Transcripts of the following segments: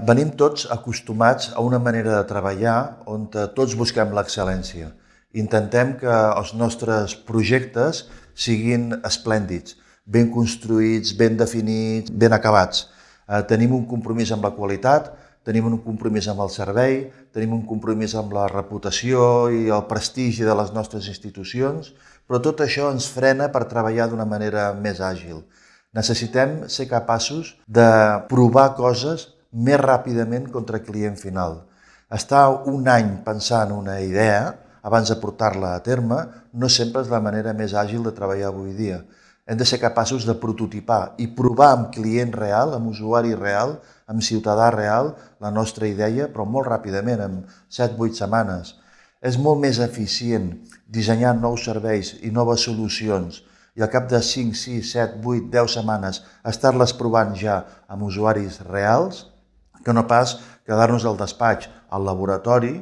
Venim tots acostumats a una manera de treballar on tots busquem l'excel·lència. Intentem que els nostres projectes siguin esplèndids, ben construïts, ben definits, ben acabats. Eh, tenim un compromís amb la qualitat, tenim un compromís amb el servei, tenim un compromís amb la reputació i el prestigi de les nostres institucions, però tot això ens frena per treballar d'una manera més àgil. Necessitem ser capaços de provar coses més ràpidament contra client final. Estar un any pensant una idea abans de portar-la a terme no sempre és la manera més àgil de treballar avui dia hem de ser capaços de prototipar i provar amb client real, amb usuari real, amb ciutadà real, la nostra idea, però molt ràpidament, en 7-8 setmanes. És molt més eficient dissenyar nous serveis i noves solucions i al cap de 5, 6, 7, 8, 10 setmanes estar-les provant ja amb usuaris reals que no pas quedar-nos al despatx, al laboratori,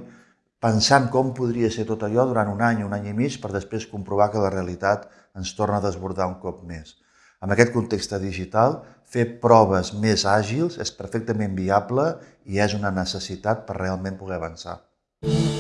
pensant com podria ser tot allò durant un any, un any i mig, per després comprovar que la realitat ens torna a desbordar un cop més. En aquest context digital, fer proves més àgils és perfectament viable i és una necessitat per realment poder avançar. Mm.